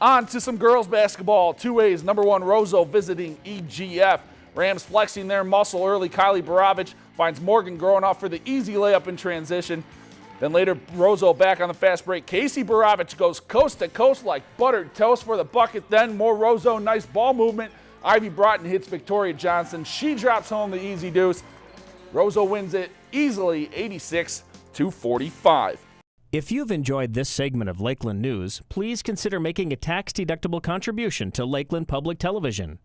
On to some girls basketball. Two ways. Number one, Roseau visiting EGF. Rams flexing their muscle early. Kylie Baravich finds Morgan growing off for the easy layup in transition. Then later, Roseau back on the fast break. Casey Baravich goes coast to coast like buttered toast for the bucket. Then more Roseau, nice ball movement. Ivy Broughton hits Victoria Johnson. She drops home the easy deuce. Roseau wins it easily, 86 to 45. If you've enjoyed this segment of Lakeland News, please consider making a tax-deductible contribution to Lakeland Public Television.